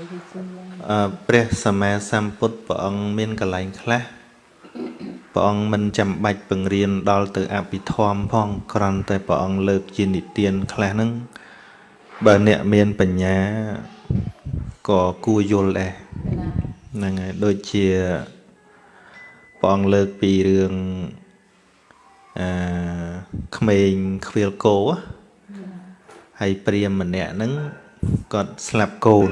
អឺព្រះសម្មាសម្ពុទ្ធព្រះអង្គមានកលែងខ្លះព្រះអង្គមិនចាំបាច់បង្រៀនដល់ទៅអភិធម្មផងគ្រាន់តែព្រះអង្គលើកជានិទានខ្លះហ្នឹងបើអ្នកមានបញ្ញាក៏គួរយល់ដែរហ្នឹងហើយដូចជាព្រះអង្គលើកពីរឿងអឺក្មេងខ្វៀលគោហើយព្រាមម្នាក់ហ្នឹង គាត់ស្លាប់កូន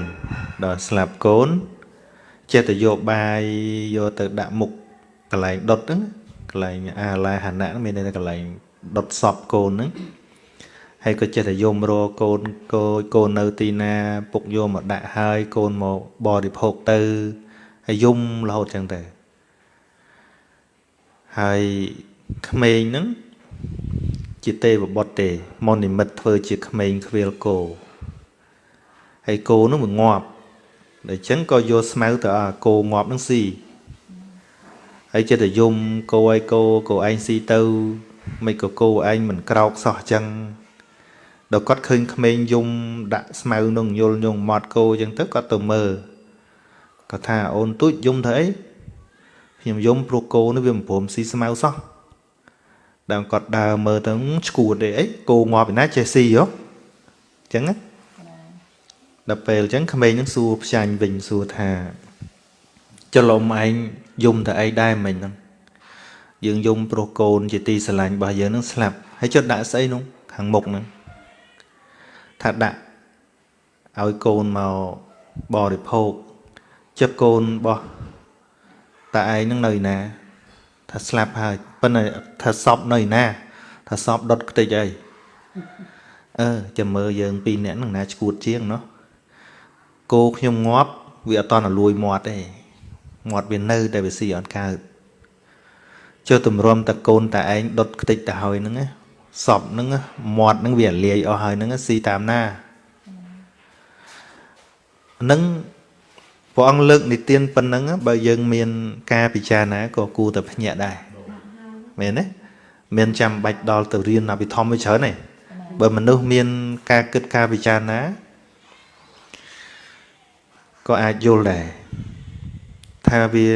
ដល់ស្លាប់កូនចេះតែយកបាយយកទៅដាក់មុខកន្លែងដុតហ្នឹងកន្លែងអាឡាហណៈមានតែកន្លែងដុតសពកូនហ្នឹងហើយក៏ចេះតែយំរកូនកូនកូននៅទីណា ពុកយកមកដាក់ហើយកូនមកបរិភោគទៅហើយយំរហូតចឹងទៅហើយក្មេងហ្នឹងជាទេវបុត្រទេមននិមិត្តធ្វើជាក្មេងខ្វៀលគោ ហើយគោនោះវាងាប់ដូច្នេះក៏យកស្មៅទៅអាគោងាប់នឹងស៊ីហើយចិត្តតែយំគោឲ្យគោគោឯងស៊ីទៅមិនក៏គោឯងមិនក្រោកសោះអញ្ចឹងដល់គាត់ឃើញក្មេងយំដាក់ស្មៅនឹងយល់ញងមាត់គោអញ្ចឹងទៅគាត់ទៅមើលគាត់ថាអូនទូចយំធ្វើអីខ្ញុំយំព្រោះគោនេះវាមិនព្រមស៊ីស្មៅសោះដល់គាត់ដើរមើលទៅឈួតទេអីគោងាប់ឯណាចេះស៊ីហ៎អញ្ចឹងណា ដល់ពេលអញ្ចឹងក្មេងនឹងសួរផ្ចាញ់វិញសួរថាចលមឯងយំតែអីដែរមិញហ្នឹងយើងយំព្រោះកូនជាទីស្រឡាញ់របស់យើងនឹងស្លាប់ហើយចុះដាក់ស្អីនោះខាងមុខហ្នឹងថាដាក់ឲ្យកូនមកបរិភោគចិត្តកូនរបស់តាឯងនឹងនៅណា ថាស្លាប់ហើយប៉ុន្តែថាសពនៅណា ថាសពដុតខ្ទេចអីអឺចាំមើលយើងពីរនាក់នឹងណាឈួតជាងណោះ គោខ្ញុំងាប់វាអត់តន់លួយមាត់ទេមាត់វានៅតែវាស៊ីអត់កើតចុះទម្រាំតកូនតាឯងដុតខ្ទេចទៅហើយហ្នឹងសពហ្នឹងមាត់ហ្នឹងវាលាយអស់ហើយហ្នឹងស៊ីតាមណាហ្នឹងព្រះអង្គលើកនិទានប៉ុណ្ណឹងបើយើងមាន ការពិចារណាក៏គួរតែភ្ញាក់ដែរមែនទេមានចាំបាច់ដល់ទៅរៀនអភិធម្មវាច្រើនទេបើមនុស្សមាន ការគិតការពិចារណា ក៏អាចយល់ដែរថាវា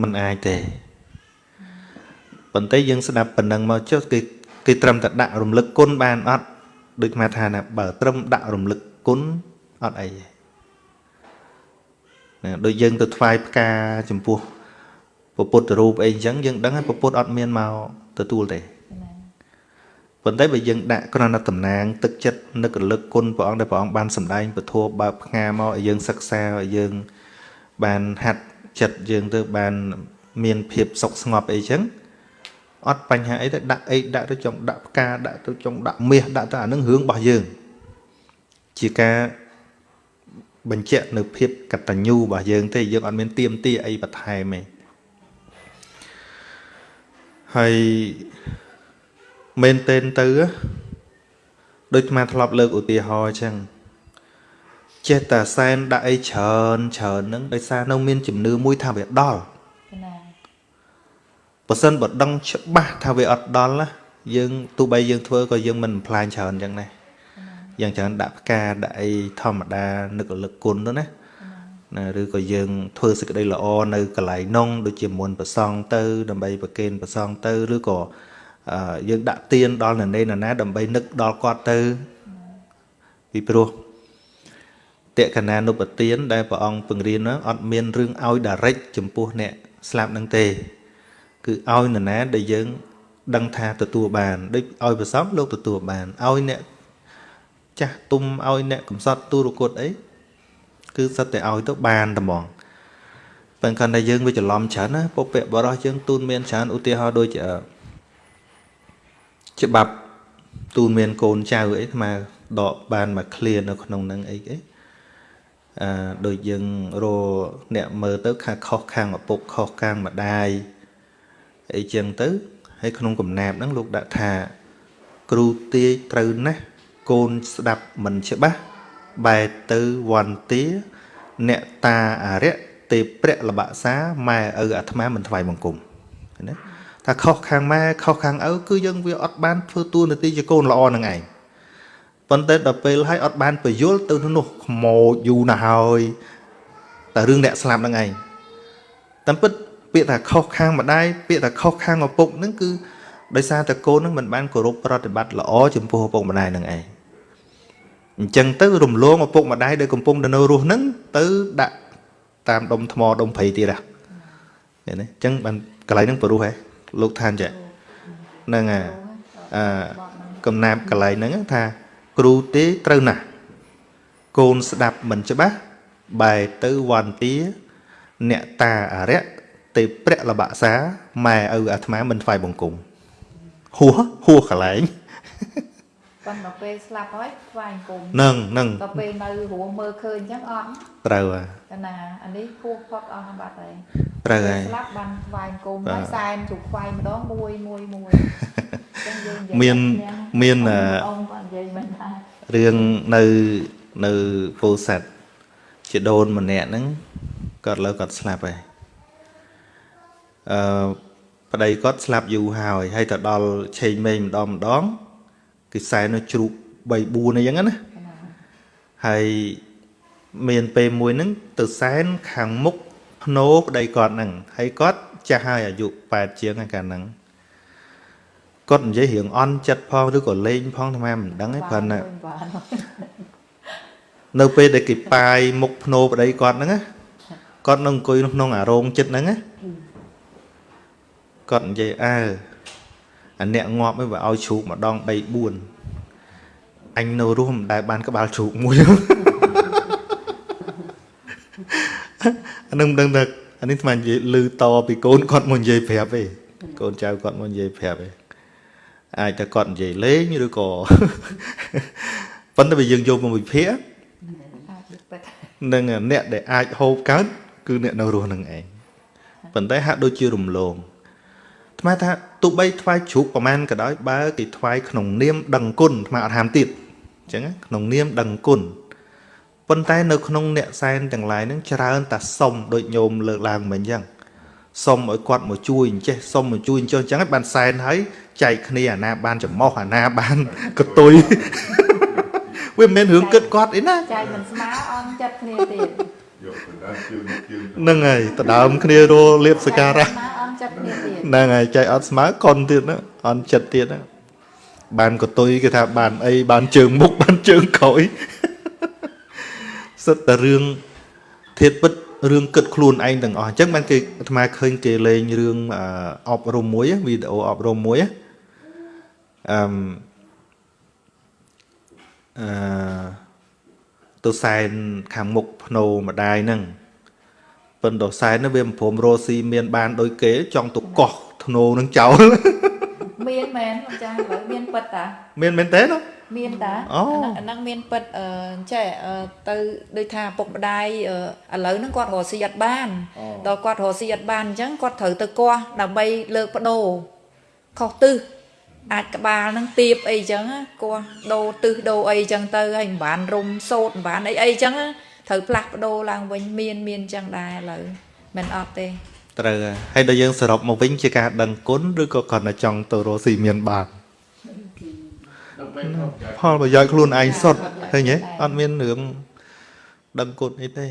មិនអាចទេប៉ុន្តែយើងស្ដាប់ប៉ុណ្ណឹងមកចុះគេគេត្រឹមតែដាក់រំលឹកគុណបានអត់ដូចមកថាណាបើត្រឹមដាក់រំលឹកគុណអត់អីទេណាដូចយើងទៅថ្វាយផ្កាចំពោះពុទ្ធរូបអីអញ្ចឹងយើងដឹងហើយពុទ្ធអត់មានមកទទួលទេ ប៉ុន្តែបើយើងដាក់គ្រាន់តែតំណាងទឹកចិត្តនឹករលឹកគុណព្រះអង្គដែលព្រះអង្គបានសម្ដែងពធបើកផ្ងាមកឲ្យយើងសិក្សាឲ្យយើងបានហាត់ចិត្តយើងទៅបានមានភាពសុខស្ងប់អីចឹងអត់បញ្ហាអីទេដាក់អីដាក់ទៅចង់ដាក់ផ្កាដាក់ទៅចង់ដាក់មាសដាក់ទៅអានឹងរឿងរបស់យើង ជាការបញ្ជាក់នៅភាពកតញ្ញូរបស់យើងទេយើងអត់មានទៀមទាអីបន្ថែមទេហើយ មែនទែនទៅដូចអាធ្លាប់លើកឧទាហរណ៍អញ្ចឹងចេះតែសែនដាក់អីច្រើនច្រើនហ្នឹងដោយសារនៅមានជំនឿមួយថាវាដល់បើសិនបើដឹងច្បាស់ថាវាអត់ដល់ណាយើងទោះបីយើងធ្វើក៏យើងមិនផ្លាញច្រើនអញ្ចឹងដែរយ៉ាងច្រើនដាក់ផ្កាដាក់អីធម្មតានឹករលឹកគុណទៅណាណាឬក៏យើងធ្វើសេចក្តីល្អនៅកន្លែងនងដូចជាមុនប្រសងទៅដើម្បីប្រគេនប្រសងទៅឬក៏ យើងដាក់ទៀនដល់នរណាណាដើម្បីនឹកដល់គាត់ទៅពីព្រោះតេកណានុបទានដែលព្រះអង្គពង្រៀនហ្នឹងអត់មានរឿងឲ្យ direct ចំពោះអ្នកស្លាប់នឹងទេ គឺឲ្យនរណាដែលយើង ដឹងថាទទួលបានដូចឲ្យប្រសំលោកទទួលបានឲ្យអ្នកចាស់ទុំឲ្យអ្នកកំសត់ទូរគុតអីគឺសិតតែឲ្យទៅបានតែហ្មងបើគាត់តែយើងវាច្រឡំច្រើនណាពុព្វបរោះយើងទូនមានច្រើនឧទាហរណ៍ដូច ច្បាប់ទូនមានកូនចៅអីអាដកបានមកឃ្លានៅក្នុងនឹងអីអីអឺដូចយើងរអ្នកមើលទៅខាខុសខាងឪពុកខុសខាងម្ដាយអីចឹងទៅហើយក្នុងកំណាព្យហ្នឹងលោកដាក់ថា គ្រូទាយត្រូវណាស់កូនស្ដាប់មិនច្បាស់បែរទៅវន្តាអ្នកតាអរិយទេព្រះលបសាម៉ែឪអាត្មាមិនថ្វាយបង្គំណា ថាខុសខាងម៉ែខុសខាងឪគឺយើងវាអត់បានធ្វើតួនាទីជាកូនល្អនឹងឯងប៉ុន្តែដល់ពេលហើយអត់បានបញ្យល់ទៅនោះខ្មោចយូរណាស់ហើយតែរឿងអ្នកស្លាប់ហ្នឹងឯងតាមពិតពាក្យថាខុសខាងម្ដាយពាក្យថាខុសខាងឪពុកហ្នឹងគឺដោយសារតែកូនហ្នឹងមិនបានគោរពប្រតិបត្តិល្អចំពោះឪពុកម្ដាយហ្នឹងឯងអញ្ចឹងទៅរំលងឪពុកម្ដាយដែលកំពុងតែនៅរស់ហ្នឹងទៅដាក់តាមដុំថ្មដុំព្រៃទៀតហ៎ឃើញទេអញ្ចឹងបានកន្លែងហ្នឹងព្រោះហ៎ លោកឋានចាហ្នឹងហើយអឺកំណាប់កន្លែងហ្នឹងថាគ្រូទេត្រូវណាស់កូនស្ដាប់មិនច្បាស់បែរទៅវន្តាអ្នកតាអរិយទេព្រះលបសាម៉ែឪអាត្មាមិនថ្វាយបង្គំហួសហួសកន្លែងប៉ុន្តែពេលស្លាប់ហើយថ្វាយអង្គមនឹងនឹងដល់ពេលនៅរស់មើលឃើញអញ្ចឹងអត់ត្រូវហើយកណាអានេះហួសផុតអស់បាត់ហើយ ត្រូវហើយស្លាប់បានថ្វាយអង្គមបាទហើយសែនជុកថ្វាយម្ដងមួយមួយមួយអញ្ចឹងយើងនិយាយមានគ្នាមានអឺអង្គគាត់និយាយមិនថារឿងនៅនៅពោធិ៍សាត់ជាដូនម្នាក់ហ្នឹងគាត់លើគាត់ស្លាប់ហើយអឺប្តីគាត់ស្លាប់យូរហើយហើយទៅដល់ឆេងមេងម្ដងម្ដងគេសែននៅជ្រូក3 4អីចឹងណាកណាហើយមានពេលមួយហ្នឹងទៅសែនខាងមុខ ភ្នោប្តីគាត់ហ្នឹងហើយគាត់ចាស់ហើយអាយុ8ជាងហើយកាលហ្នឹងគាត់និយាយរឿងអន់ចិត្តផងឬក៏លេងផងអាត្មាមិនដឹងទេព្រោះណាបាននៅពេលដែលគេប៉ាយមុខភ្នោប្តីគាត់ហ្នឹងណាគាត់នឹងអង្គុយនៅក្នុងអារោងចិត្តហ្នឹងណាគាត់និយាយអើអាអ្នកងាប់ឯងបើឲ្យជ្រូកម្ដង3 4អញនៅរស់មិនដែលបានក្បាលជ្រូកមួយ អានឹងមិនដឹងថាអានេះស្មាននិយាយលឺតពីកូនគាត់មកនិយាយប្រាប់ទេកូនចៅគាត់មកនិយាយប្រាប់ទេអាចតែគាត់និយាយលេងឬក៏ប៉ុន្តែបើយើងយកមកវិភាគអាចពិតនឹងអ្នកដែលអាចហូបកើតគឺអ្នកនៅរស់នឹងឯងប៉ុន្តែហាក់ដូចជារំលងថ្មថាទោះបីថ្វាយជ្រូកប្រមាណក៏ដោយបើគេថ្វាយក្នុងនាមដឹងគុណថ្មអត់ហាមទៀតអញ្ចឹងណាក្នុងនាមដឹងគុណ ប៉ុន្តែនៅក្នុងអ្នកសែនទាំងឡាយហ្នឹងច្រើនតែសុំដូចញោមលើកឡើងមិញអញ្ចឹងសុំឲ្យគាត់មកជួយអញ្ចេះសុំមកជួយអញ្ចឹងអញ្ចឹងហើយបានសែនហើយចែកគ្នាអាណាបានចំោះអាណាបានកតុយវាមិនមែនរឿងគិតគាត់អីណាចែកមិនស្មើអន់ចិត្តគ្នាទៀតយកទៅដល់ជឿនជឿនហ្នឹងហើយដដើមគ្នារលៀបសក្ការៈចែកមិនស្មើអន់ចិត្តគ្នាទៀតហ្នឹងហើយចែកអត់ស្មើកុនទៀតណាអន់ចិត្តទៀតណាបានកតុយគេថាបានអីបានជើងមុខបានជើងក្រោយ សិតតែរឿងធៀបពិតរឿងគិតខ្លួនឯងទាំងអស់អញ្ចឹងបានគេអាត្មាឃើញគេលេងរឿងអឺអប់រំមួយវីដេអូអប់រំមួយអឺអឺទៅសែនខាងមុខភ្នោម្ដាយហ្នឹងប៉ុន្តែសែនហ្នឹងវាមិនព្រមរស់ស៊ីមានបានដូចគេ ចង់ទៅកោះធ្នោនឹងចោលមានមែនលោកចាស់ឥឡូវមានពិតតាមានមែនទេណា មានតាអូអាហ្នឹងអាហ្នឹងមានពិតអឺចេះអឺទៅដូចថាពុកម្ដាយអឺឥឡូវហ្នឹងគាត់រកស៊ីអត់បានដល់គាត់រកស៊ីអត់បានអញ្ចឹងគាត់ត្រូវទៅកោះដើម្បីលើកបដូរខុសទិសអាចក្បាលហ្នឹងទៀបអីចឹងណាកោះដូរទិសដូរអីចឹងទៅហើយមិនបានរុំសោតមិនបានអីអីចឹងណាត្រូវផ្លាស់ប្ដូរឡើងវិញមានមានចឹងដែរឥឡូវមិនអត់ទេត្រូវហើយហើយដល់យើងសរុបមកវិញជាការដឹងគុណឬក៏គាត់តែចង់ទៅរស់ស៊ីមានបានដល់ពេលគាត់ ផលប្រយោជន៍ខ្លួនឯងសុទ្ធឃើញទេអត់មានរឿងដឹងគុណអីទេ